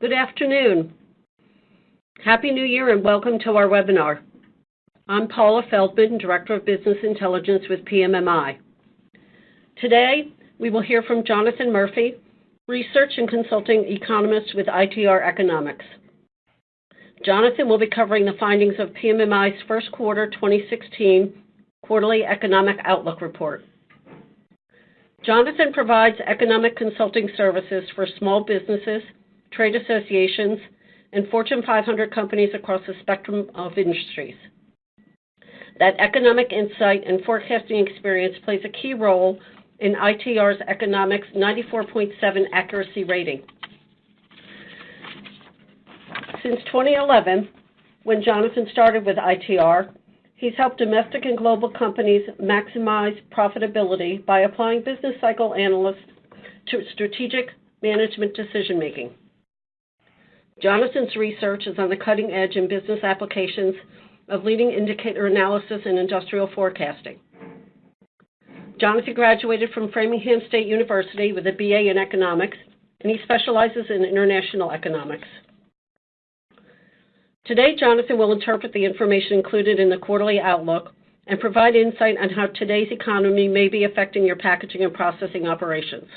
Good afternoon. Happy New Year and welcome to our webinar. I'm Paula Feldman, Director of Business Intelligence with PMMI. Today, we will hear from Jonathan Murphy, Research and Consulting Economist with ITR Economics. Jonathan will be covering the findings of PMMI's first quarter 2016 quarterly economic outlook report. Jonathan provides economic consulting services for small businesses, trade associations, and Fortune 500 companies across the spectrum of industries. That economic insight and forecasting experience plays a key role in ITR's Economics 94.7 accuracy rating. Since 2011, when Jonathan started with ITR, he's helped domestic and global companies maximize profitability by applying business cycle analysts to strategic management decision-making. Jonathan's research is on the cutting edge in business applications of leading indicator analysis and industrial forecasting. Jonathan graduated from Framingham State University with a BA in economics, and he specializes in international economics. Today, Jonathan will interpret the information included in the quarterly outlook and provide insight on how today's economy may be affecting your packaging and processing operations.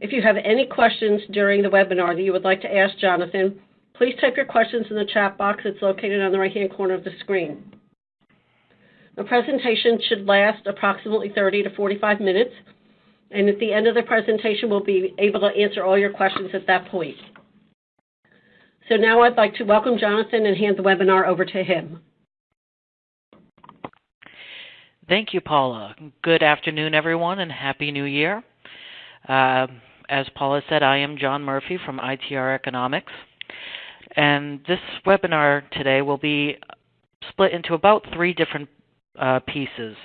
If you have any questions during the webinar that you would like to ask Jonathan, please type your questions in the chat box that's located on the right-hand corner of the screen. The presentation should last approximately 30 to 45 minutes, and at the end of the presentation, we'll be able to answer all your questions at that point. So now I'd like to welcome Jonathan and hand the webinar over to him. Thank you, Paula. Good afternoon, everyone, and Happy New Year. Uh, as Paula said, I am John Murphy from ITR Economics. And this webinar today will be split into about three different uh, pieces.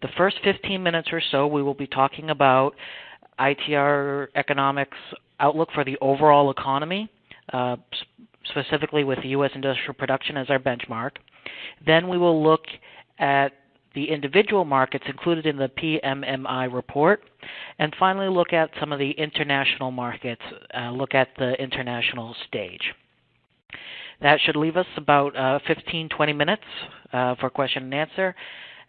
The first 15 minutes or so, we will be talking about ITR Economics' outlook for the overall economy, uh, specifically with the U.S. industrial production as our benchmark. Then we will look at the individual markets included in the PMMI report, and finally look at some of the international markets, uh, look at the international stage. That should leave us about uh, 15, 20 minutes uh, for question and answer,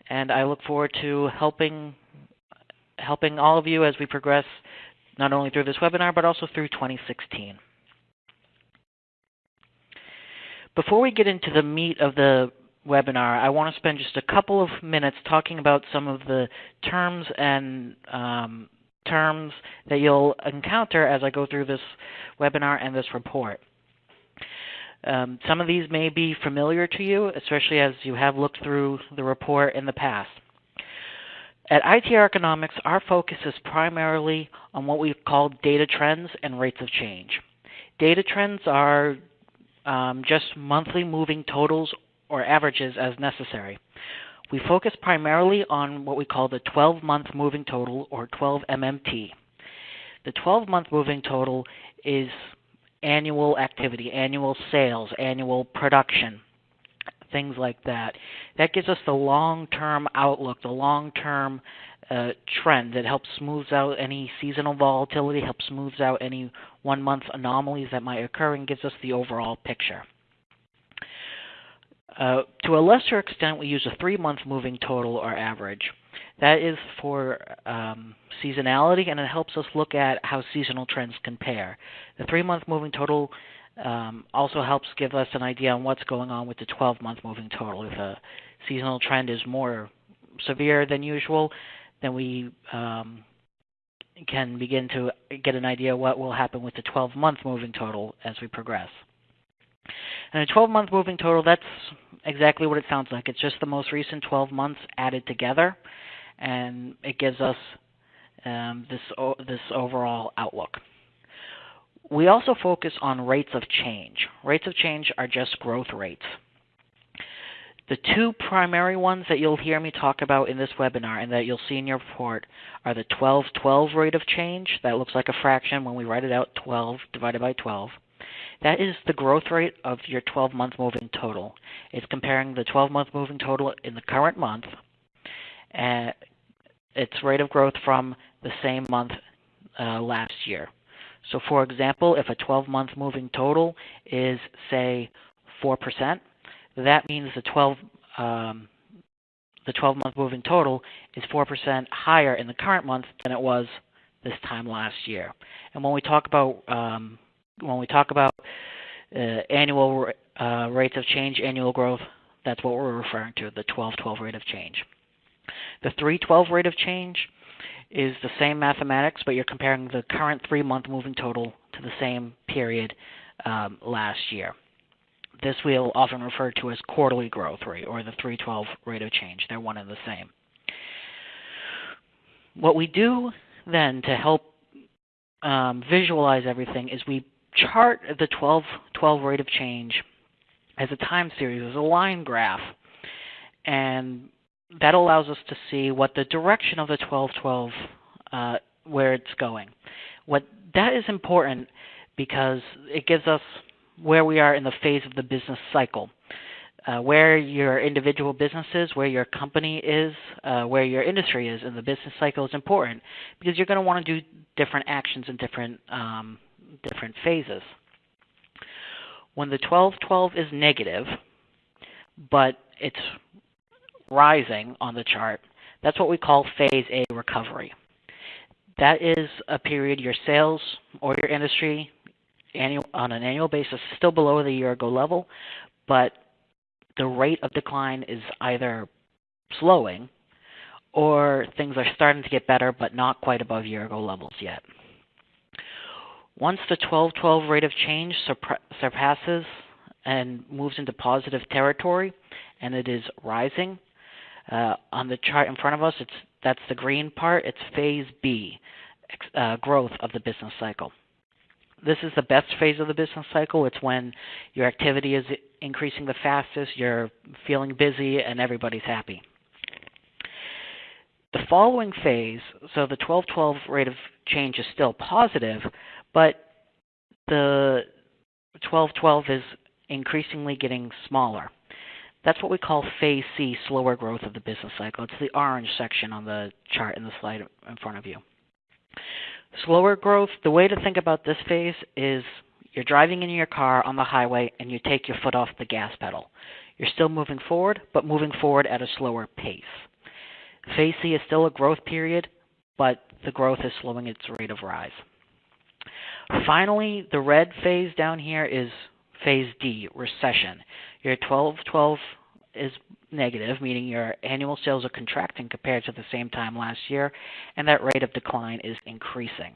and I look forward to helping helping all of you as we progress not only through this webinar, but also through 2016. Before we get into the meat of the webinar, I want to spend just a couple of minutes talking about some of the terms and um, terms that you'll encounter as I go through this webinar and this report. Um, some of these may be familiar to you, especially as you have looked through the report in the past. At ITR Economics, our focus is primarily on what we call data trends and rates of change. Data trends are um, just monthly moving totals or averages as necessary. We focus primarily on what we call the 12-month moving total or 12 MMT. The 12-month moving total is annual activity, annual sales, annual production, things like that. That gives us the long-term outlook, the long-term uh, trend that helps smooths out any seasonal volatility, helps smooths out any one-month anomalies that might occur, and gives us the overall picture. Uh, to a lesser extent, we use a three-month moving total or average. That is for um, seasonality, and it helps us look at how seasonal trends compare. The three-month moving total um, also helps give us an idea on what's going on with the 12-month moving total. If a seasonal trend is more severe than usual, then we um, can begin to get an idea what will happen with the 12-month moving total as we progress. And a 12-month moving total, that's exactly what it sounds like. It's just the most recent 12 months added together, and it gives us um, this, this overall outlook. We also focus on rates of change. Rates of change are just growth rates. The two primary ones that you'll hear me talk about in this webinar and that you'll see in your report are the 12-12 rate of change. That looks like a fraction when we write it out, 12 divided by 12. That is the growth rate of your 12-month moving total. It's comparing the 12-month moving total in the current month, and its rate of growth from the same month uh, last year. So, for example, if a 12 month moving total is, say, 4%, that means the 12 um, the 12 month moving total is 4% higher in the current month than it was this time last year. And when we talk about um, when we talk about uh, annual uh, rates of change, annual growth, that's what we're referring to, the 12-12 rate of change. The 3-12 rate of change is the same mathematics, but you're comparing the current three-month moving total to the same period um, last year. This we'll often refer to as quarterly growth rate or the 312 rate of change. They're one and the same. What we do then to help um, visualize everything is we chart the 12, 12 rate of change as a time series, as a line graph. And that allows us to see what the direction of the 1212, uh, where it's going. What that is important because it gives us where we are in the phase of the business cycle. Uh, where your individual business is, where your company is, uh, where your industry is in the business cycle is important because you're going to want to do different actions in different um, different phases. When the 1212 is negative, but it's rising on the chart, that's what we call phase A recovery. That is a period your sales or your industry annual, on an annual basis still below the year ago level, but the rate of decline is either slowing or things are starting to get better but not quite above year ago levels yet. Once the 1212 rate of change surpasses and moves into positive territory and it is rising, uh, on the chart in front of us, it's that's the green part. It's phase B, uh, growth of the business cycle. This is the best phase of the business cycle. It's when your activity is increasing the fastest, you're feeling busy, and everybody's happy. The following phase, so the 1212 rate of change is still positive, but the 1212 is increasingly getting smaller. That's what we call phase C, slower growth of the business cycle. It's the orange section on the chart in the slide in front of you. Slower growth, the way to think about this phase is you're driving in your car on the highway and you take your foot off the gas pedal. You're still moving forward, but moving forward at a slower pace. Phase C is still a growth period, but the growth is slowing its rate of rise. Finally, the red phase down here is phase D, recession. Your 1212 is negative, meaning your annual sales are contracting compared to the same time last year, and that rate of decline is increasing.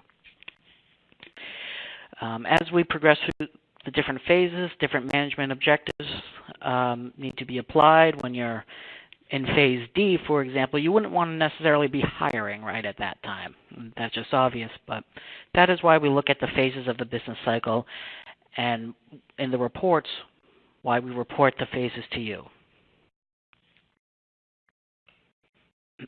Um, as we progress through the different phases, different management objectives um, need to be applied. When you're in phase D, for example, you wouldn't want to necessarily be hiring right at that time. That's just obvious, but that is why we look at the phases of the business cycle and in the reports, why we report the phases to you.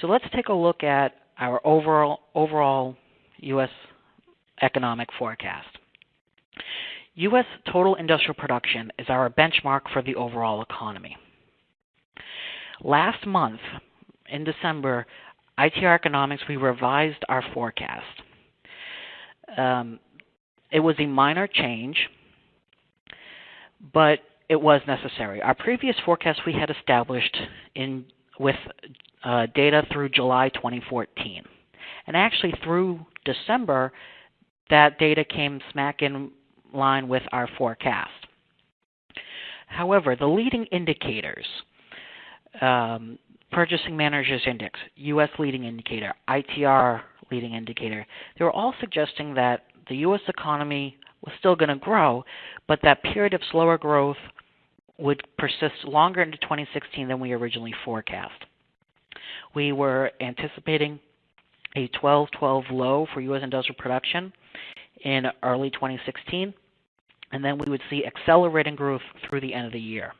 so let's take a look at our overall, overall U.S. economic forecast. U.S. total industrial production is our benchmark for the overall economy. Last month, in December, ITR Economics, we revised our forecast. Um, it was a minor change, but it was necessary. Our previous forecast we had established in with uh, data through July 2014. And actually, through December, that data came smack in line with our forecast. However, the leading indicators, um, Purchasing Managers Index, U.S. leading indicator, ITR leading indicator, they were all suggesting that the U.S. economy was still going to grow, but that period of slower growth would persist longer into 2016 than we originally forecast. We were anticipating a 12-12 low for U.S. industrial production in early 2016, and then we would see accelerating growth through the end of the year.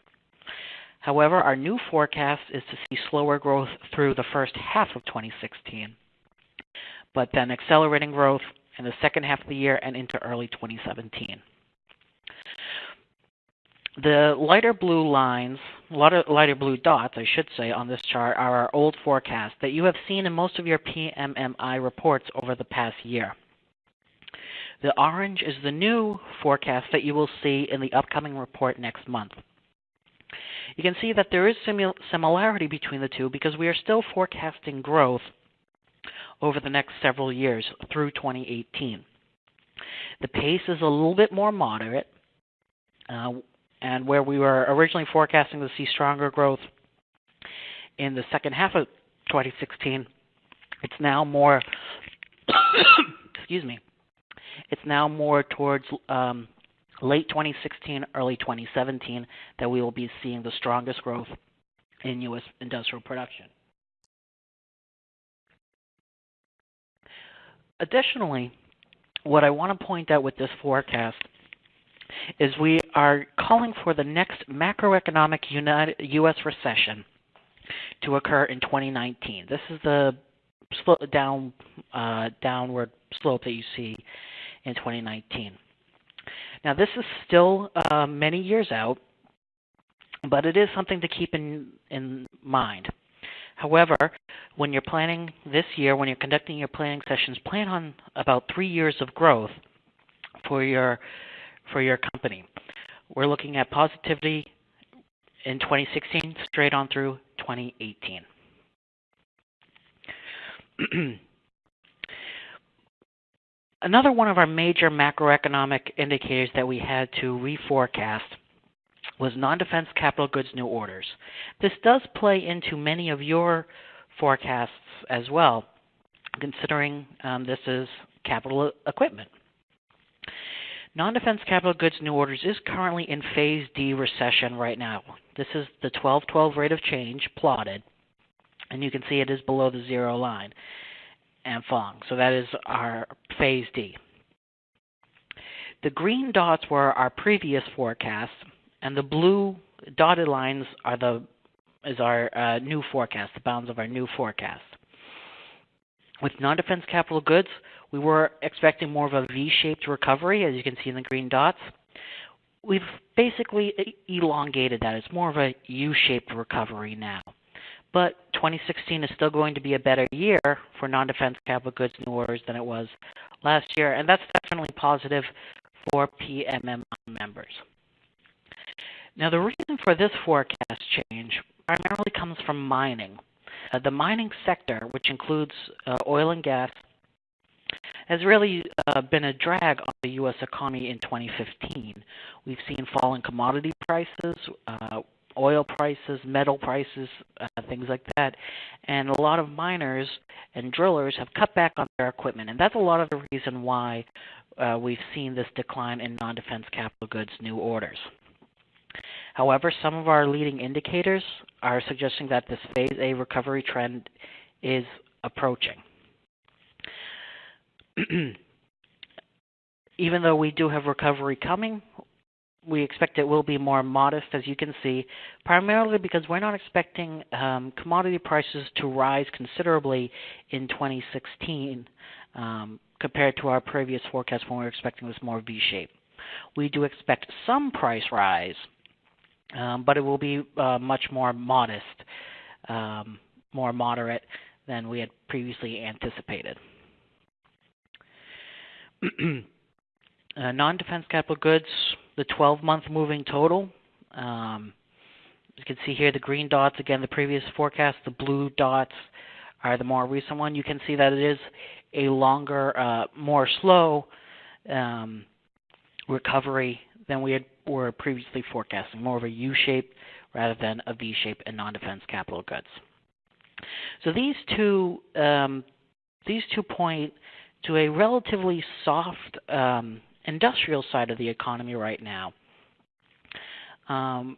However, our new forecast is to see slower growth through the first half of 2016, but then accelerating growth in the second half of the year and into early 2017. The lighter blue lines, lighter, blue dots, I should say, on this chart are our old forecast that you have seen in most of your PMMI reports over the past year. The orange is the new forecast that you will see in the upcoming report next month. You can see that there is similarity between the two because we are still forecasting growth over the next several years through 2018. The pace is a little bit more moderate, uh, and where we were originally forecasting to see stronger growth in the second half of 2016, it's now more, excuse me, it's now more towards um, late 2016, early 2017 that we will be seeing the strongest growth in U.S. industrial production. Additionally, what I want to point out with this forecast is we are calling for the next macroeconomic United, U.S. recession to occur in 2019. This is the down uh, downward slope that you see in 2019. Now, this is still uh, many years out, but it is something to keep in in mind. However, when you're planning this year, when you're conducting your planning sessions, plan on about three years of growth for your for your company. We're looking at positivity in 2016 straight on through 2018. Another one of our major macroeconomic indicators that we had to reforecast was non-defense capital goods new orders. This does play into many of your forecasts as well, considering um, this is capital equipment. Non-defense capital goods new orders is currently in phase D recession right now. This is the 12-12 rate of change plotted, and you can see it is below the zero line and. So that is our phase D. The green dots were our previous forecasts, and the blue dotted lines are the is our uh, new forecast, the bounds of our new forecast. With non-defense capital goods, we were expecting more of a V-shaped recovery, as you can see in the green dots. We've basically elongated that. It's more of a U-shaped recovery now. But 2016 is still going to be a better year for non-defense capital goods new orders than it was last year, and that's definitely positive for PMMI members. Now, the reason for this forecast change primarily comes from mining. Uh, the mining sector, which includes uh, oil and gas, has really uh, been a drag on the U.S. economy in 2015. We've seen falling commodity prices, uh, oil prices, metal prices, uh, things like that, and a lot of miners and drillers have cut back on their equipment, and that's a lot of the reason why uh, we've seen this decline in non-defense capital goods new orders. However, some of our leading indicators are suggesting that this phase A recovery trend is approaching. Even though we do have recovery coming, we expect it will be more modest, as you can see, primarily because we're not expecting um, commodity prices to rise considerably in 2016 um, compared to our previous forecast when we were expecting this more V-shape. We do expect some price rise um, but it will be uh, much more modest, more moderate than we had previously anticipated. uh, non-defense capital goods, the 12-month moving total. Um, you can see here the green dots, again, the previous forecast. The blue dots are the more recent one. You can see that it is a longer, uh, more slow um, recovery than we had were previously forecasting, more of a U-shape rather than a V-shape in non-defense capital goods. So these two um, these two point to a relatively soft um, industrial side of the economy right now. Um,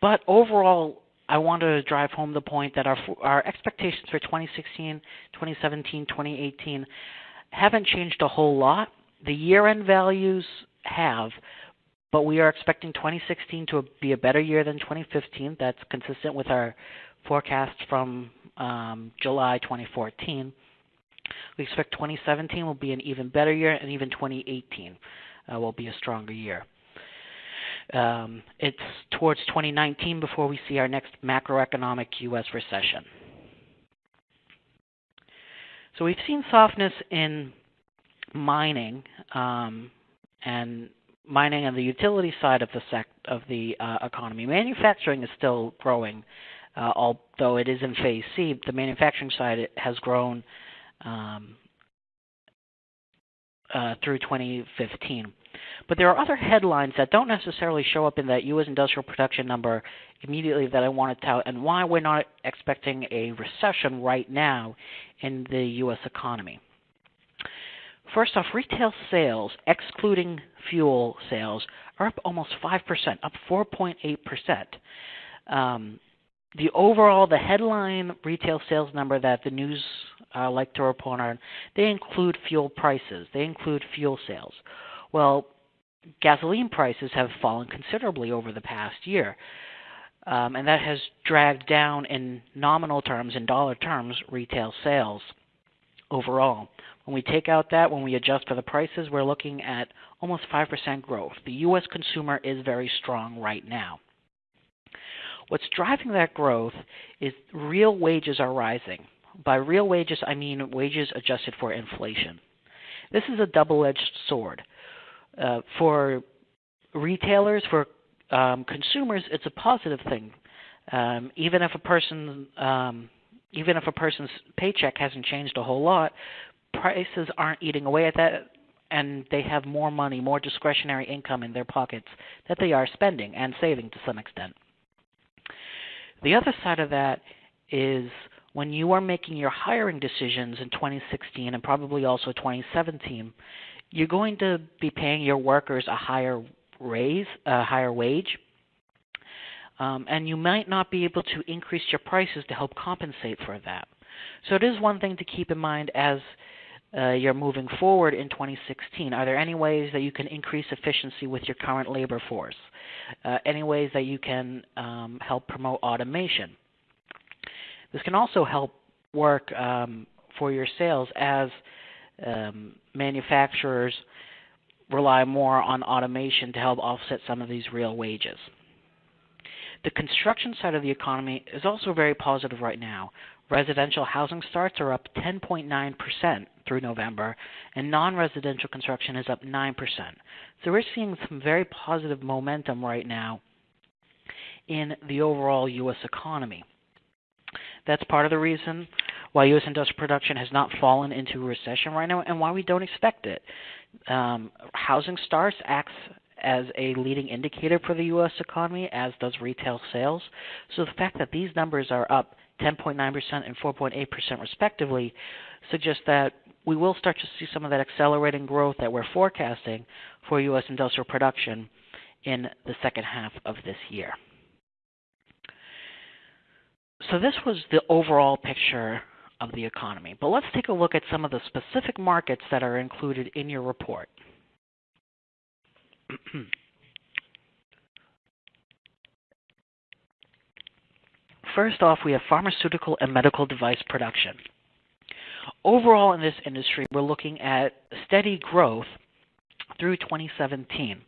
but overall, I want to drive home the point that our our expectations for 2016, 2017, 2018 haven't changed a whole lot. The year-end values have, but we are expecting 2016 to be a better year than 2015. That's consistent with our forecast from um, July 2014. We expect 2017 will be an even better year, and even 2018 uh, will be a stronger year. Um, it's towards 2019 before we see our next macroeconomic U.S. recession. So we've seen softness in mining um, and mining and the utility side of the of the uh, economy. Manufacturing is still growing, uh, although it is in phase C. The manufacturing side has grown um, uh, through 2015. But there are other headlines that don't necessarily show up in that U.S. industrial production number immediately that I want to tell, and why we're not expecting a recession right now in the U.S. economy. First off, retail sales, excluding fuel sales, are up almost 5%, up 4.8%. Um, the overall, the headline retail sales number that the news uh, like to report on, they include fuel prices, they include fuel sales. Well, gasoline prices have fallen considerably over the past year. Um, and that has dragged down in nominal terms, in dollar terms, retail sales overall. When we take out that, when we adjust for the prices, we're looking at almost 5% growth. The U.S. consumer is very strong right now. What's driving that growth is real wages are rising. By real wages, I mean wages adjusted for inflation. This is a double edged sword. Uh, for retailers, for um, consumers, it's a positive thing. Um, even if a person, um, even if a person's paycheck hasn't changed a whole lot, prices aren't eating away at that, and they have more money, more discretionary income in their pockets that they are spending and saving to some extent. The other side of that is when you are making your hiring decisions in 2016 and probably also 2017, you're going to be paying your workers a higher raise, a higher wage, um, and you might not be able to increase your prices to help compensate for that. So it is one thing to keep in mind as uh, you're moving forward in 2016? Are there any ways that you can increase efficiency with your current labor force? Uh, any ways that you can um, help promote automation? This can also help work um, for your sales as um, manufacturers rely more on automation to help offset some of these real wages. The construction side of the economy is also very positive right now. Residential housing starts are up 10.9% through November, and non residential construction is up 9%. So we're seeing some very positive momentum right now in the overall U.S. economy. That's part of the reason why U.S. industrial production has not fallen into recession right now and why we don't expect it. Um, housing starts acts as a leading indicator for the U.S. economy, as does retail sales. So the fact that these numbers are up 10.9% and 4.8% respectively suggests that we will start to see some of that accelerating growth that we're forecasting for U.S. industrial production in the second half of this year. So, this was the overall picture of the economy. But let's take a look at some of the specific markets that are included in your report. First off, we have pharmaceutical and medical device production. Overall, in this industry, we're looking at steady growth through 2017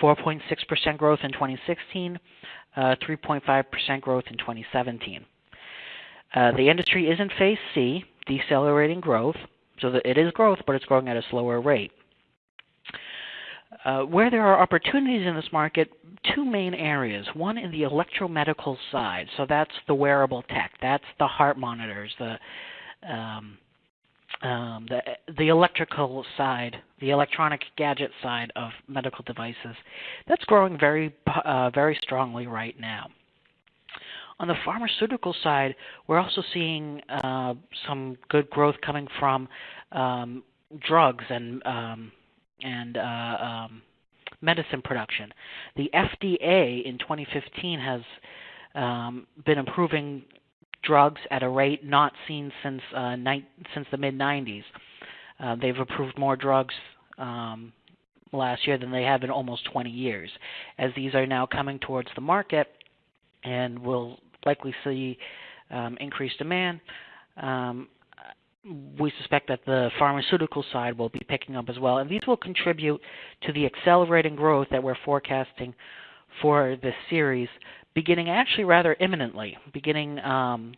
4.6% growth in 2016, uh, 3.5% growth in 2017. Uh, the industry is in phase C, decelerating growth, so it is growth, but it's growing at a slower rate. Uh, where there are opportunities in this market, two main areas. One in the electromedical side, so that's the wearable tech, that's the heart monitors, the um, um, the the electrical side, the electronic gadget side of medical devices. That's growing very uh, very strongly right now. On the pharmaceutical side, we're also seeing uh, some good growth coming from um, drugs and um, and uh, um, medicine production. The FDA in 2015 has um, been improving drugs at a rate not seen since uh, ni- since the mid 90s. Uh, they've approved more drugs um, last year than they have in almost 20 years. As these are now coming towards the market, and will likely see um, increased demand. Um, we suspect that the pharmaceutical side will be picking up as well, and these will contribute to the accelerating growth that we're forecasting for this series, beginning actually rather imminently, beginning um,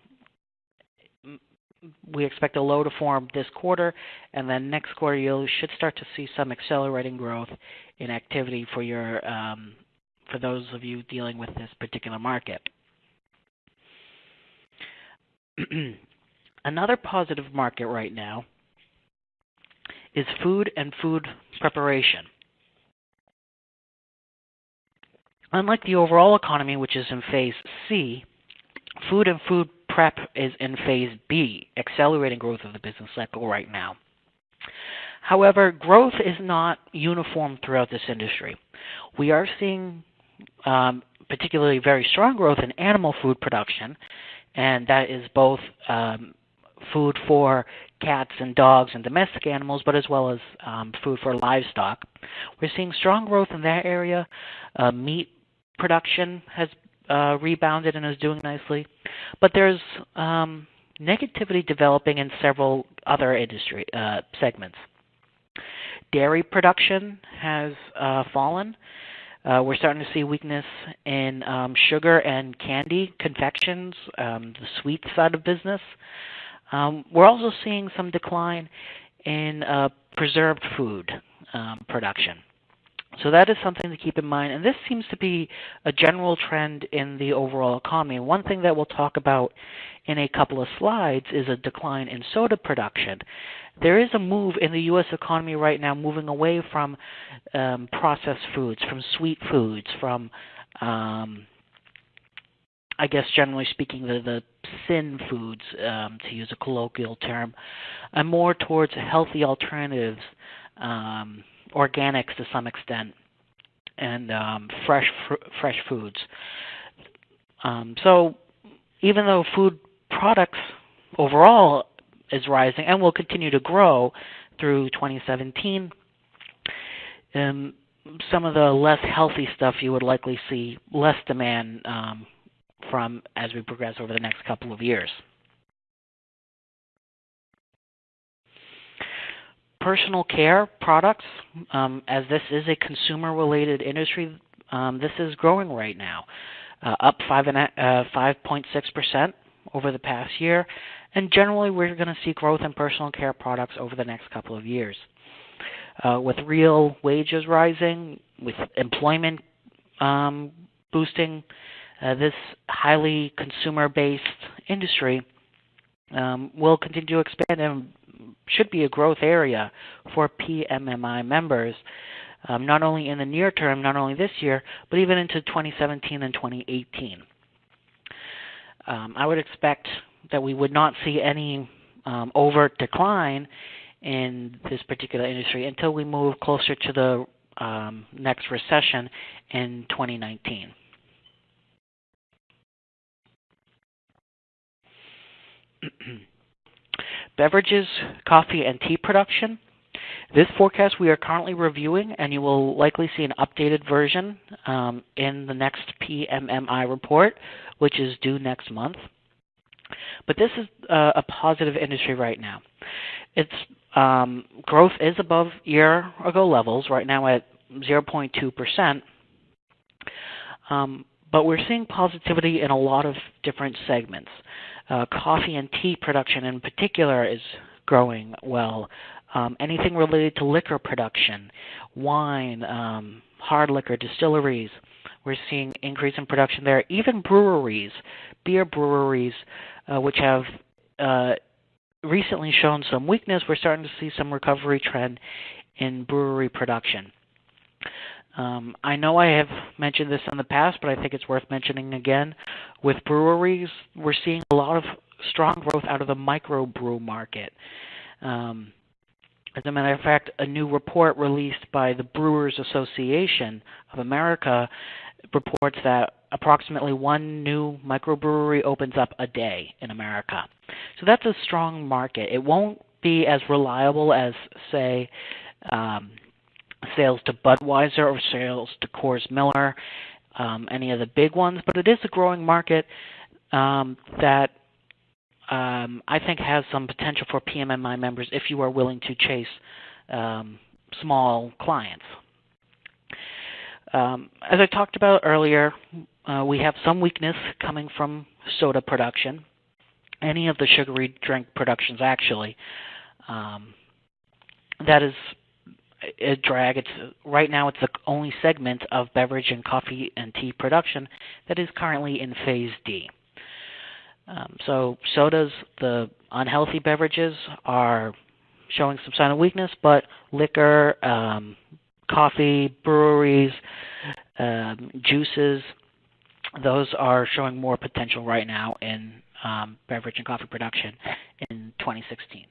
we expect a low to form this quarter, and then next quarter you should start to see some accelerating growth in activity for your um, for those of you dealing with this particular market. Another positive market right now is food and food preparation. Unlike the overall economy, which is in phase C, food and food prep is in phase B, accelerating growth of the business cycle right now. However, growth is not uniform throughout this industry. We are seeing um, particularly very strong growth in animal food production, and that is both um, food for cats and dogs and domestic animals, but as well as um, food for livestock. We're seeing strong growth in that area. Uh, meat production has uh, rebounded and is doing nicely, but there's um, negativity developing in several other industry uh, segments. Dairy production has uh, fallen. Uh, we're starting to see weakness in um, sugar and candy confections, um, the sweet side of business. Um, we're also seeing some decline in uh, preserved food um, production. So that is something to keep in mind. And this seems to be a general trend in the overall economy. one thing that we'll talk about in a couple of slides is a decline in soda production. There is a move in the U.S. economy right now moving away from um, processed foods, from sweet foods, from um, I guess generally speaking, the, the sin foods, um, to use a colloquial term, and more towards healthy alternatives, um, organics to some extent, and um, fresh fr- fresh foods. Um, so even though food products overall is rising and will continue to grow through 2017, um, some of the less healthy stuff you would likely see less demand um, from as we progress over the next couple of years. Personal care products, um, as this is a consumer-related industry, um, this is growing right now, uh, up five and uh, 5.6% over the past year, and generally we're going to see growth in personal care products over the next couple of years. Uh, with real wages rising, with employment um, boosting, uh, this highly consumer-based industry um, will continue to expand and should be a growth area for PMMI members, um, not only in the near term, not only this year, but even into 2017 and 2018. Um, I would expect that we would not see any um, overt decline in this particular industry until we move closer to the um, next recession in 2019. Beverages, coffee, and tea production. This forecast we are currently reviewing, and you will likely see an updated version um, in the next PMMI report, which is due next month. But this is uh, a positive industry right now. Its um, growth is above year ago levels, right now at 0.2%. Um, but we're seeing positivity in a lot of different segments. Uh, coffee and tea production in particular is growing well. Um, anything related to liquor production, wine, um, hard liquor, distilleries, we're seeing increase in production there. Even breweries, beer breweries, uh, which have uh, recently shown some weakness, we're starting to see some recovery trend in brewery production. Um, I know I have mentioned this in the past, but I think it's worth mentioning again. With breweries, we're seeing a lot of strong growth out of the microbrew market. Um, as a matter of fact, a new report released by the Brewers Association of America reports that approximately one new microbrewery opens up a day in America. So that's a strong market. It won't be as reliable as, say, um, sales to Budweiser or sales to Coors Miller, um, any of the big ones, but it is a growing market um, that um, I think has some potential for PMMI members if you are willing to chase um, small clients. Um, as I talked about earlier, uh, we have some weakness coming from soda production. any of the sugary drink productions actually. Um, that is drag. It's right now it's the only segment of beverage and coffee and tea production that is currently in phase D. Um, so sodas, the unhealthy beverages, are showing some sign of weakness, but liquor, um, coffee, breweries, um, juices, those are showing more potential right now in um, beverage and coffee production in 2016.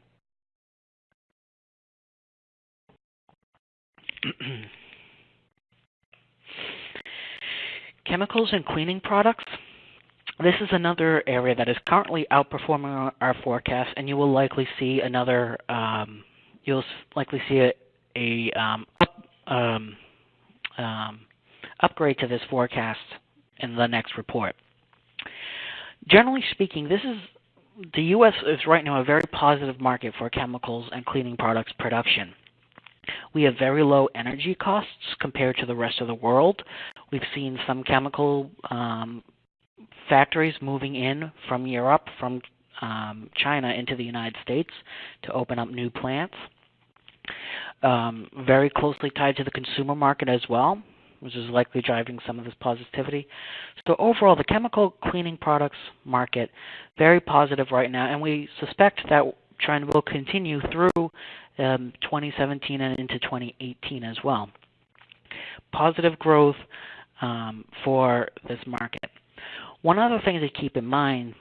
Chemicals and cleaning products. This is another area that is currently outperforming our forecast, and you will likely see another. Um, you'll likely see a, a um, up, um, um, upgrade to this forecast in the next report. Generally speaking, this is the U.S. is right now a very positive market for chemicals and cleaning products production. We have very low energy costs compared to the rest of the world. We've seen some chemical um, factories moving in from Europe, from um, China into the United States to open up new plants. Um, very closely tied to the consumer market as well, which is likely driving some of this positivity. So overall, the chemical cleaning products market very positive right now, and we suspect that trend will continue through um, 2017 and into 2018 as well. Positive growth um, for this market. One other thing to keep in mind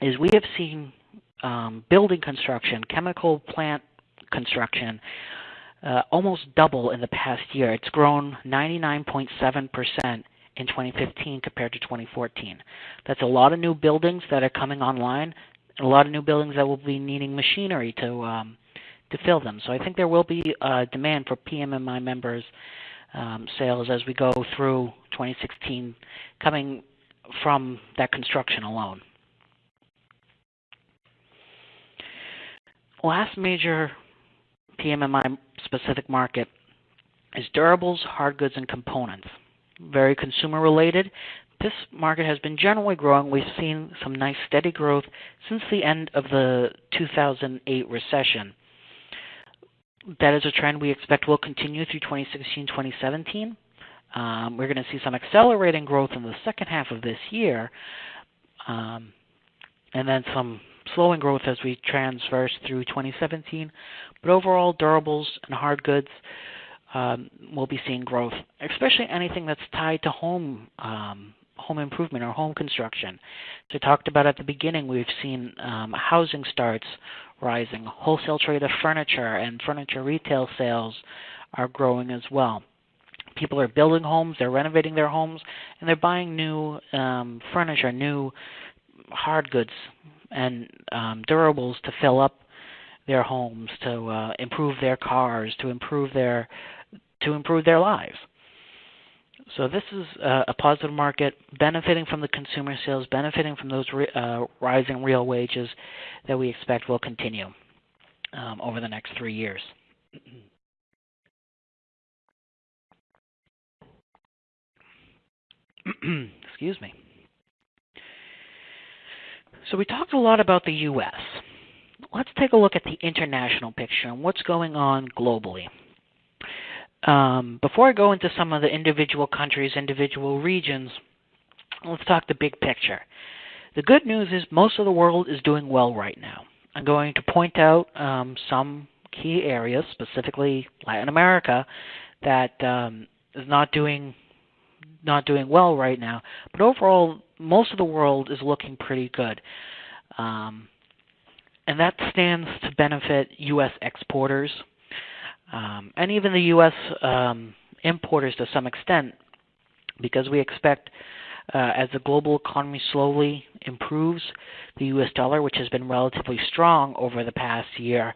is we have seen um, building construction, chemical plant construction, uh, almost double in the past year. It's grown 99.7% in 2015 compared to 2014. That's a lot of new buildings that are coming online, and a lot of new buildings that will be needing machinery to um, to fill them. So I think there will be uh, demand for PMMI members um, sales as we go through 2016, coming from that construction alone. Last major PMMI specific market is durables, hard goods, and components. Very consumer related. This market has been generally growing. We've seen some nice steady growth since the end of the 2008 recession that is a trend we expect will continue through 2016 2017. Um, we're going to see some accelerating growth in the second half of this year, um, and then some slowing growth as we transverse through 2017. But overall, durables and hard goods um, will be seeing growth, especially anything that's tied to home um, home improvement or home construction. So, talked about at the beginning, we've seen um, housing starts rising. Wholesale trade of furniture and furniture retail sales are growing as well. People are building homes, they're renovating their homes, and they're buying new um, furniture, new hard goods, and um, durables to fill up their homes, to uh, improve their cars, to improve their to improve their lives. So this is uh, a positive market, benefiting from the consumer sales, benefiting from those re- uh, rising real wages that we expect will continue um, over the next three years. Excuse me. So we talked a lot about the U.S. Let's take a look at the international picture and what's going on globally. Um, before I go into some of the individual countries, individual regions, let's talk the big picture. The good news is most of the world is doing well right now. I'm going to point out um, some key areas, specifically Latin America, that um, is not doing not doing well right now. But overall, most of the world is looking pretty good, um, and that stands to benefit U.S. exporters um, and even the U.S. Um, importers to some extent, because we expect uh, as the global economy slowly improves, the U.S. dollar, which has been relatively strong over the past year,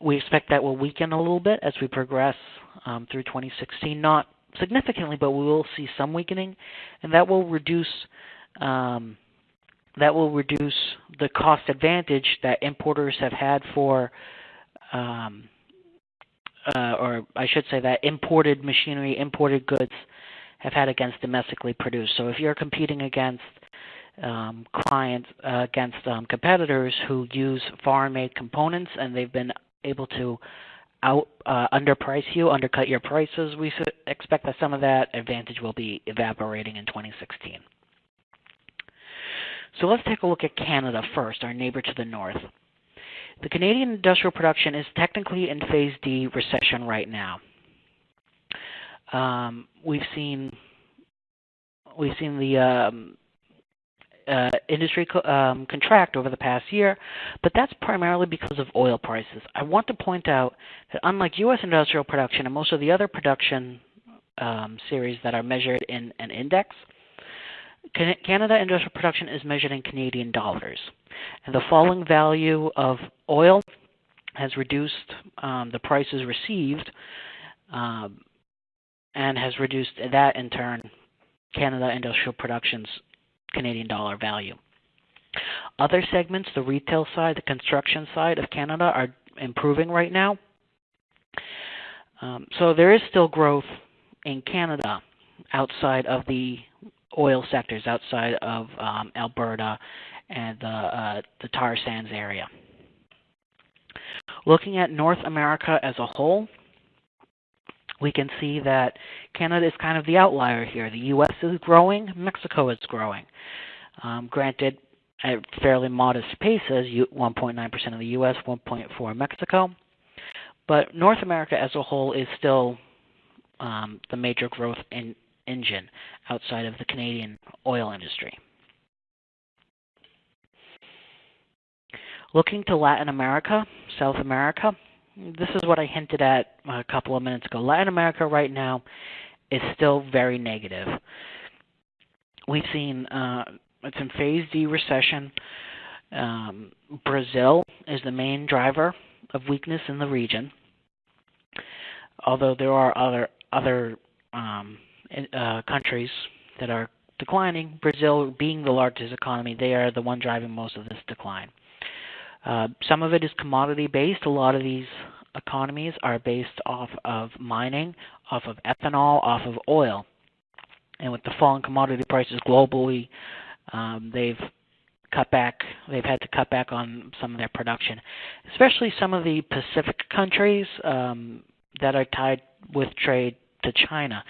we expect that will weaken a little bit as we progress um, through 2016. Not significantly, but we will see some weakening, and that will reduce um, that will reduce the cost advantage that importers have had for um, uh, or I should say that imported machinery, imported goods have had against domestically produced. So if you're competing against um, clients uh, against um, competitors who use foreign-made components, and they've been able to out uh, underprice you, undercut your prices. We expect that some of that advantage will be evaporating in 2016. So let's take a look at Canada first, our neighbor to the north. The Canadian industrial production is technically in phase D recession right now. Um, we've seen we've seen the um, uh, industry co um, contract over the past year, but that's primarily because of oil prices. I want to point out that unlike U.S. industrial production and most of the other production um, series that are measured in an index, Canada industrial production is measured in Canadian dollars. And the falling value of oil has reduced um, the prices received um, and has reduced that in turn Canada industrial production's Canadian dollar value. Other segments, the retail side, the construction side of Canada, are improving right now. Um, so there is still growth in Canada outside of the oil sectors, outside of um, Alberta and the, uh, the tar sands area. Looking at North America as a whole, we can see that Canada is kind of the outlier here. The U.S. is growing, Mexico is growing. Um, granted, at fairly modest paces, 1.9% of the U.S., 1.4 Mexico. But North America as a whole is still um, the major growth in engine outside of the Canadian oil industry. Looking to Latin America, South America, this is what I hinted at a couple of minutes ago. Latin America right now is still very negative. We've seen uh, it's in phase D recession. Um, Brazil is the main driver of weakness in the region, although there are other other um, uh, countries that are declining. Brazil being the largest economy, they are the one driving most of this decline. Uh, some of it is commodity based. A lot of these economies are based off of mining, off of ethanol, off of oil. And with the falling commodity prices globally, um, they've cut back. They've had to cut back on some of their production, especially some of the Pacific countries um, that are tied with trade to China.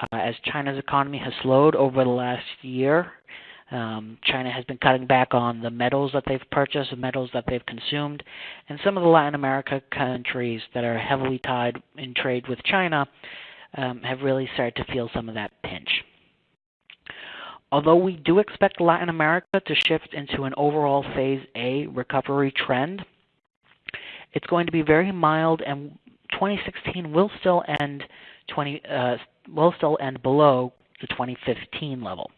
Uh, as China's economy has slowed over the last year, um, China has been cutting back on the metals that they've purchased, the metals that they've consumed, and some of the Latin America countries that are heavily tied in trade with China um, have really started to feel some of that pinch. Although we do expect Latin America to shift into an overall Phase A recovery trend, it's going to be very mild, and 2016 will still end 20 uh, will still end below the 2015 level.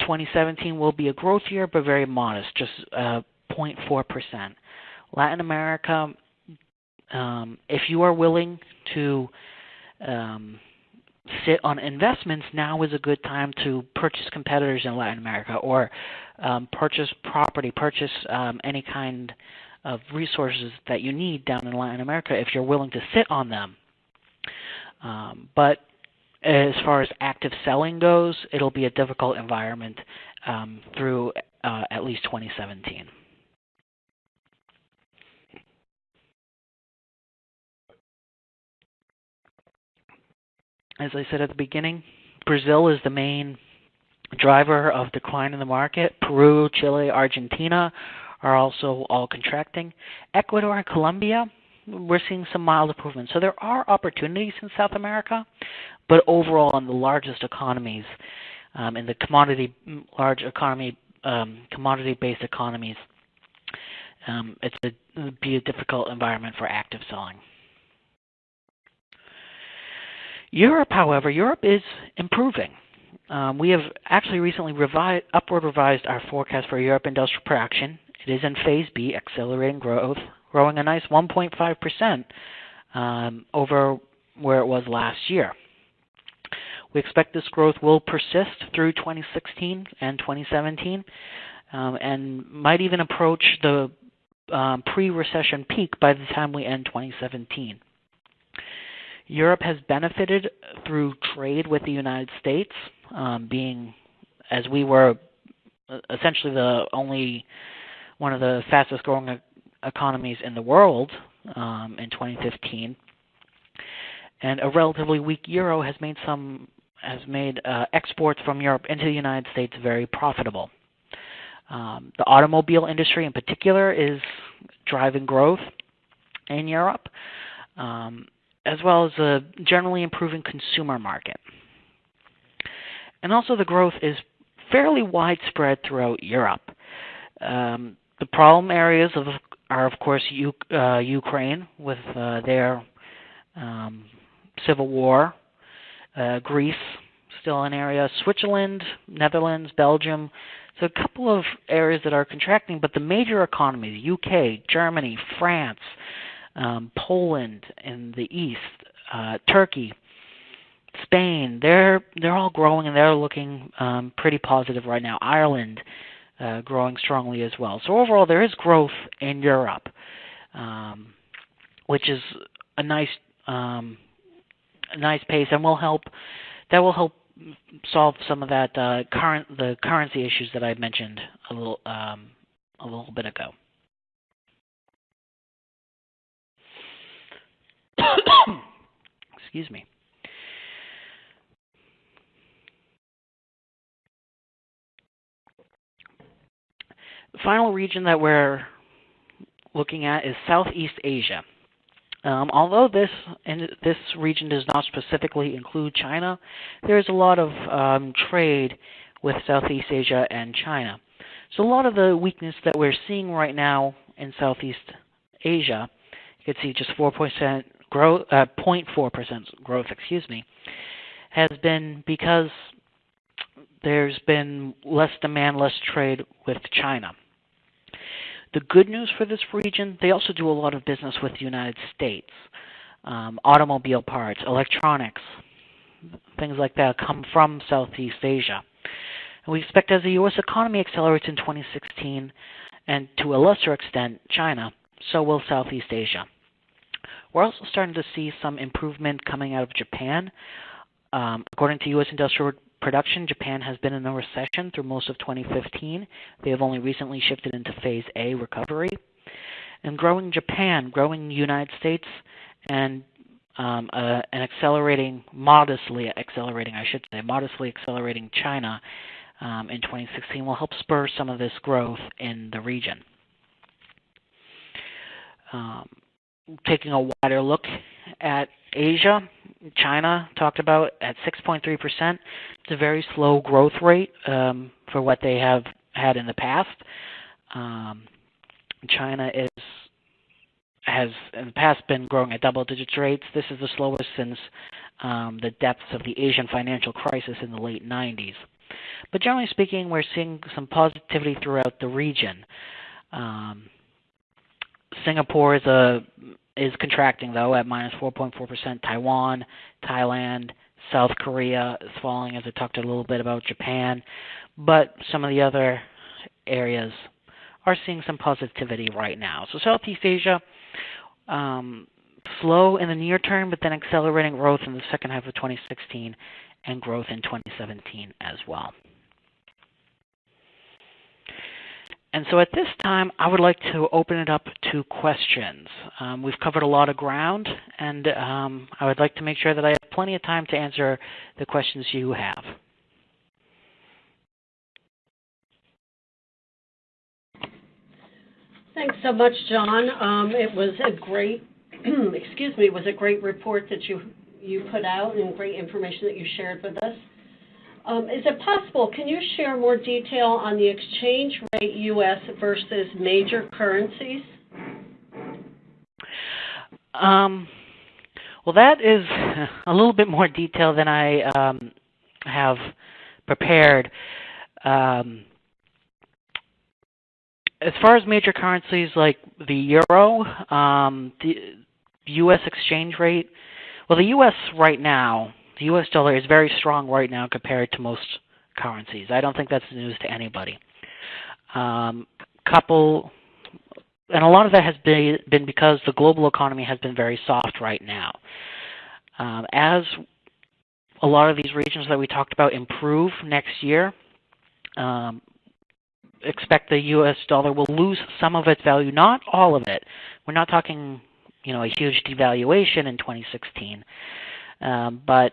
2017 will be a growth year, but very modest, just uh, 0.4%. Latin America, um, if you are willing to um, sit on investments, now is a good time to purchase competitors in Latin America or um, purchase property, purchase um, any kind of resources that you need down in Latin America if you're willing to sit on them. Um, but as far as active selling goes, it'll be a difficult environment um, through uh, at least 2017. As I said at the beginning, Brazil is the main driver of decline in the market. Peru, Chile, Argentina are also all contracting. Ecuador and Colombia we're seeing some mild improvement. So there are opportunities in South America, but overall, in the largest economies, um, in the commodity large economy, um, commodity-based economies, um, it's a, it'd be a difficult environment for active selling. Europe, however, Europe is improving. Um, we have actually recently revised, upward revised our forecast for Europe industrial production. It is in Phase B, accelerating growth growing a nice 1.5% um, over where it was last year. We expect this growth will persist through 2016 and 2017 um, and might even approach the um, pre-recession peak by the time we end 2017. Europe has benefited through trade with the United States, um, being as we were essentially the only one of the fastest growing economies in the world um, in 2015. And a relatively weak euro has made some has made uh, exports from Europe into the United States very profitable. Um, the automobile industry, in particular, is driving growth in Europe, um, as well as a generally improving consumer market. And also, the growth is fairly widespread throughout Europe. Um, the problem areas of, are, of course, U, uh, Ukraine with uh, their um, civil war, uh, Greece, still an area, Switzerland, Netherlands, Belgium. So a couple of areas that are contracting, but the major economies, UK, Germany, France, um, Poland in the east, uh, Turkey, Spain, they're they're all growing and they're looking um, pretty positive right now. Ireland uh, growing strongly as well. So overall, there is growth in Europe, um, which is a nice um, a nice pace and will help that will help solve some of that uh, current the currency issues that I mentioned a little um, a little bit ago. Excuse me. The final region that we're looking at is Southeast Asia. Um, although this this region does not specifically include China, there is a lot of um, trade with Southeast Asia and China. So a lot of the weakness that we're seeing right now in Southeast Asia, you can see just 4% growth, uh, 0.4% growth, excuse me, has been because there's been less demand, less trade with China. The good news for this region, they also do a lot of business with the United States. Um, automobile parts, electronics, things like that come from Southeast Asia. And we expect as the U.S. economy accelerates in 2016, and to a lesser extent, China, so will Southeast Asia. We're also starting to see some improvement coming out of Japan. Um, according to U.S. Industrial production, Japan has been in a recession through most of 2015. They have only recently shifted into phase A recovery. And growing Japan, growing United States, and um, uh, an accelerating, modestly accelerating, I should say, modestly accelerating China um, in 2016 will help spur some of this growth in the region. Um, taking a wider look at Asia, China talked about at 6.3%. It's a very slow growth rate um, for what they have had in the past. Um, China is has in the past been growing at double digit rates. This is the slowest since um, the depths of the Asian financial crisis in the late 90s. But generally speaking, we're seeing some positivity throughout the region. Um, Singapore is a is contracting though at minus 4.4%. Taiwan, Thailand, South Korea is falling, as I talked a little bit about Japan, but some of the other areas are seeing some positivity right now. So Southeast Asia, um, slow in the near term, but then accelerating growth in the second half of 2016 and growth in 2017 as well. And so at this time, I would like to open it up to questions. Um, we've covered a lot of ground, and um, I would like to make sure that I have plenty of time to answer the questions you have. Thanks so much, John. Um, it was a great, excuse me, it was a great report that you you put out and great information that you shared with us. Um, is it possible, can you share more detail on the exchange rate U.S. versus major currencies? Um, well, that is a little bit more detail than I um, have prepared. Um, as far as major currencies like the euro, um, the U.S. exchange rate, well, the U.S. right now the U.S. dollar is very strong right now compared to most currencies. I don't think that's news to anybody. Um, couple, and a lot of that has been, been because the global economy has been very soft right now. Um, as a lot of these regions that we talked about improve next year, um, expect the U.S. dollar will lose some of its value, not all of it. We're not talking, you know, a huge devaluation in 2016, um, but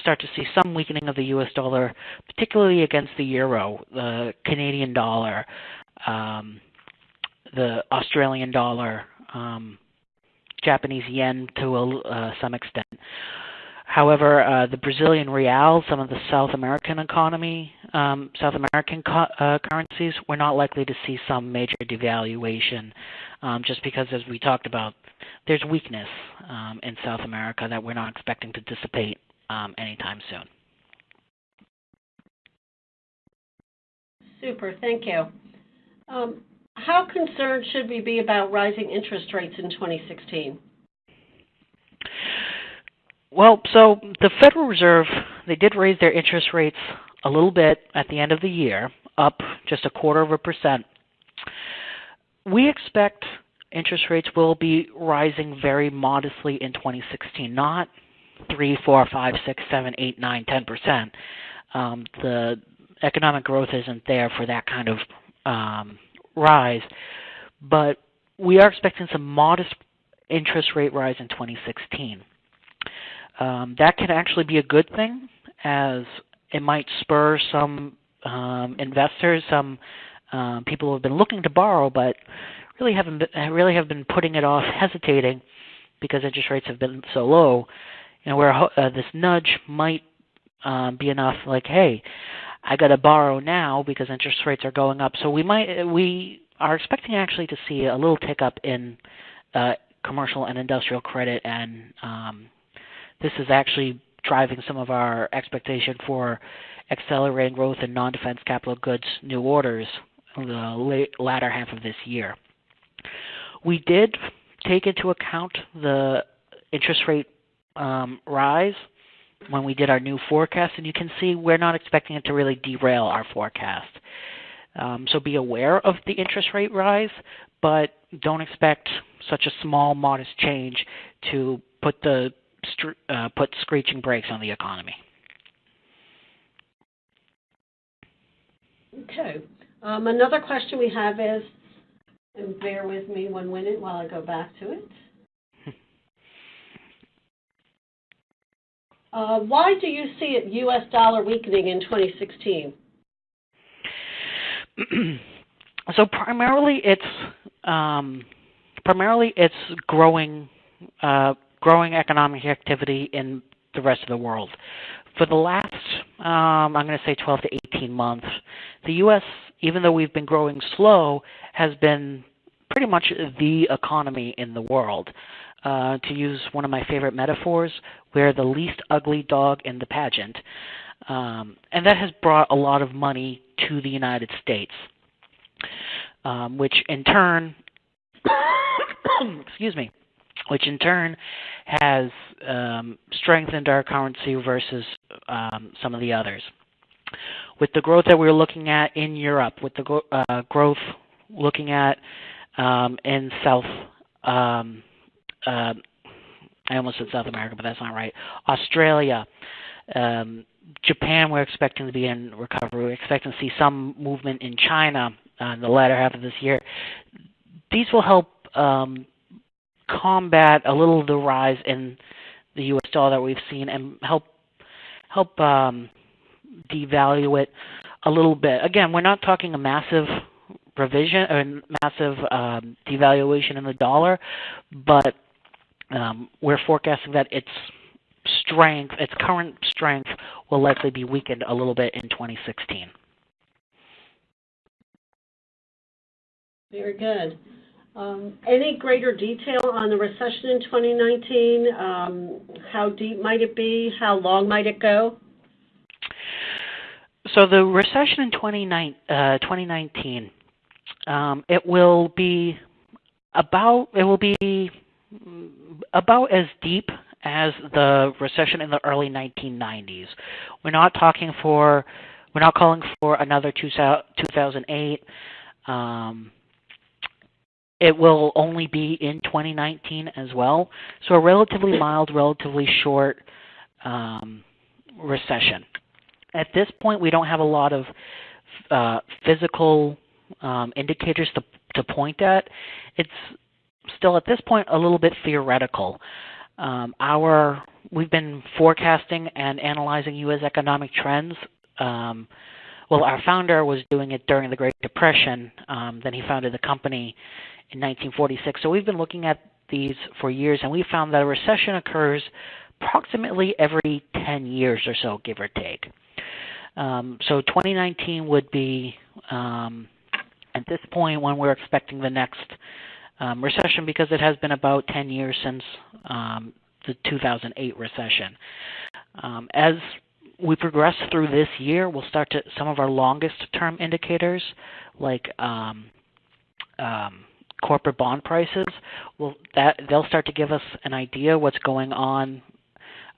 start to see some weakening of the U.S. dollar, particularly against the euro, the Canadian dollar, um, the Australian dollar, um, Japanese yen to a, uh, some extent. However, uh, the Brazilian real, some of the South American economy, um, South American co- uh, currencies, we're not likely to see some major devaluation, um, just because, as we talked about, there's weakness um, in South America that we're not expecting to dissipate um, anytime soon. Super, thank you. Um, how concerned should we be about rising interest rates in 2016? Well, so the Federal Reserve, they did raise their interest rates a little bit at the end of the year, up just a quarter of a percent. We expect interest rates will be rising very modestly in 2016, not 3, 4, 5, 6, 7, 8, 9, 10%. Um, the economic growth isn't there for that kind of um, rise, but we are expecting some modest interest rate rise in 2016. Um, that can actually be a good thing, as it might spur some um, investors, some um, people who have been looking to borrow, but really haven't really have been putting it off, hesitating because interest rates have been so low. Know, where uh, this nudge might um, be enough, like, hey, I got to borrow now because interest rates are going up. So we might we are expecting actually to see a little tick up in uh, commercial and industrial credit, and um, this is actually driving some of our expectation for accelerating growth in non-defense capital goods new orders in the late, latter half of this year. We did take into account the interest rate um, rise when we did our new forecast, and you can see we're not expecting it to really derail our forecast. Um, so be aware of the interest rate rise, but don't expect such a small, modest change to put the uh, put screeching brakes on the economy. Okay. Um, another question we have is, and bear with me one minute while I go back to it. Uh, why do you see it U.S. dollar weakening in 2016? so primarily, it's um, primarily it's growing uh, growing economic activity in the rest of the world. For the last, um, I'm going to say 12 to 18 months, the U.S., even though we've been growing slow, has been pretty much the economy in the world. Uh, to use one of my favorite metaphors, we're the least ugly dog in the pageant. Um, and that has brought a lot of money to the United States, um, which in turn, excuse me, which in turn has um, strengthened our currency versus um, some of the others. With the growth that we're looking at in Europe, with the uh, growth looking at um, in South, um, I almost said South America, but that's not right. Australia, um, Japan, we're expecting to be in recovery. We're expecting to see some movement in China uh, in the latter half of this year. These will help um, combat a little of the rise in the U.S. dollar that we've seen and help help um, devalue it a little bit. Again, we're not talking a massive revision or massive um, devaluation in the dollar, but um, we're forecasting that its strength, its current strength, will likely be weakened a little bit in 2016. Very good. Um, any greater detail on the recession in 2019? Um, how deep might it be? How long might it go? So the recession in 29, uh, 2019, um, it will be about it will be about as deep as the recession in the early 1990s. We're not talking for we're not calling for another 2008. Um, it will only be in 2019 as well. So a relatively mild, relatively short um, recession. At this point, we don't have a lot of uh, physical um, indicators to, to point at, it's still at this point a little bit theoretical. Um, our we've been forecasting and analyzing U.S. economic trends. Um, well, our founder was doing it during the Great Depression. Um, then he founded the company in 1946. So we've been looking at these for years, and we found that a recession occurs approximately every 10 years or so, give or take. Um, so 2019 would be um, at this point when we're expecting the next um, recession because it has been about 10 years since um, the 2008 recession. Um, as we progress through this year, we'll start to some of our longest term indicators like um, um, corporate bond prices. Will that they'll start to give us an idea what's going on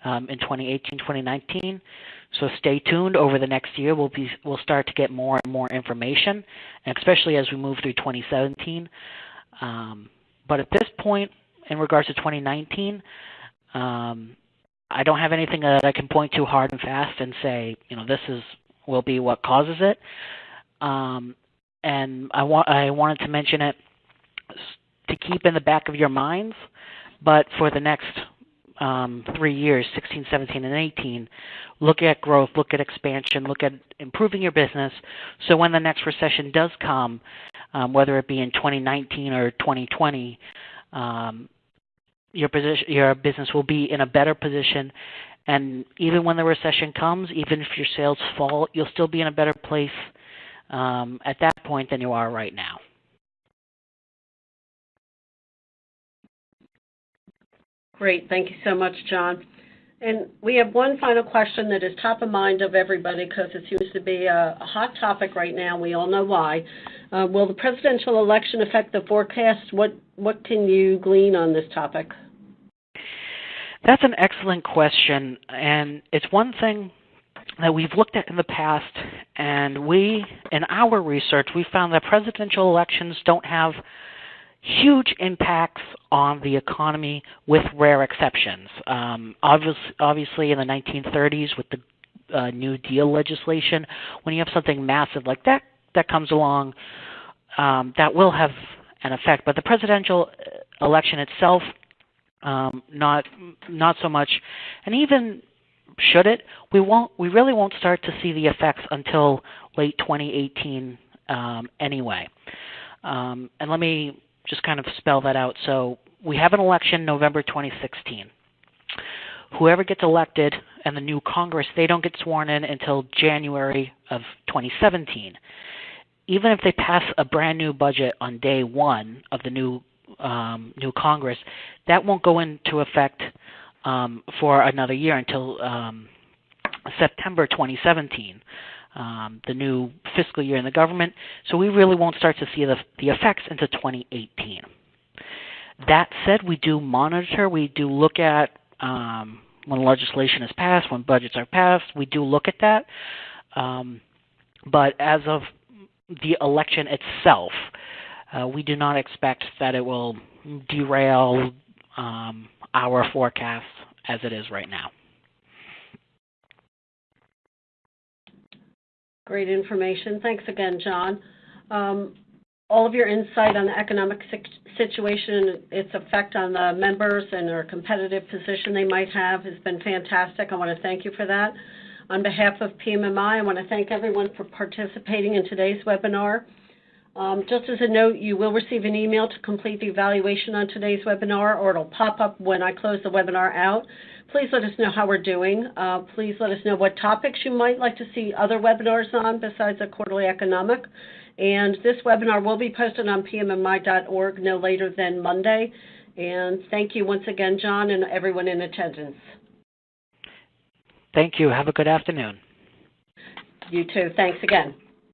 um, in 2018, 2019. So stay tuned. Over the next year, we'll be we'll start to get more and more information, and especially as we move through 2017. Um, but at this point, in regards to 2019, um, I don't have anything that I can point to hard and fast and say, you know, this is will be what causes it. Um, and I want I wanted to mention it to keep in the back of your minds, but for the next um, three years, 16, 17, and 18, look at growth, look at expansion, look at improving your business. So when the next recession does come, um, whether it be in 2019 or 2020, um, your position, your business will be in a better position. And even when the recession comes, even if your sales fall, you'll still be in a better place um, at that point than you are right now. Great. Thank you so much, John. And we have one final question that is top of mind of everybody because it seems to be a, a, hot topic right now. We all know why. Uh, will the presidential election affect the forecast? What what can you glean on this topic? That's an excellent question, and it's one thing that we've looked at in the past, and we, in our research, we found that presidential elections don't have huge impacts on the economy with rare exceptions. Um, obviously, obviously, in the 1930s with the uh, New Deal legislation, when you have something massive like that that comes along, um, that will have an effect. But the presidential uh, election itself, um, not not so much. And even should it, we won't. We really won't start to see the effects until late 2018 um, anyway. Um, and let me just kind of spell that out. So we have an election November 2016. Whoever gets elected and the new Congress, they don't get sworn in until January of 2017. Even if they pass a brand new budget on day one of the new um, new Congress, that won't go into effect um, for another year until um, September 2017 um, the new fiscal year in the government. So we really won't start to see the, the effects into 2018. That said, we do monitor, we do look at um, when legislation is passed, when budgets are passed, we do look at that. Um, but as of the election itself, uh, we do not expect that it will derail um, our forecast as it is right now. Great information. Thanks again, John. Um, all of your insight on the economic situation, its effect on the members and their competitive position they might have has been fantastic. I want to thank you for that. On behalf of PMMI, I want to thank everyone for participating in today's webinar. Um, just as a note, you will receive an email to complete the evaluation on today's webinar, or it'll pop up when I close the webinar out. Please let us know how we're doing. Uh, please let us know what topics you might like to see other webinars on besides a quarterly economic. And this webinar will be posted on pmmi.org no later than Monday. And thank you once again, John, and everyone in attendance. Thank you. Have a good afternoon. You too. Thanks again.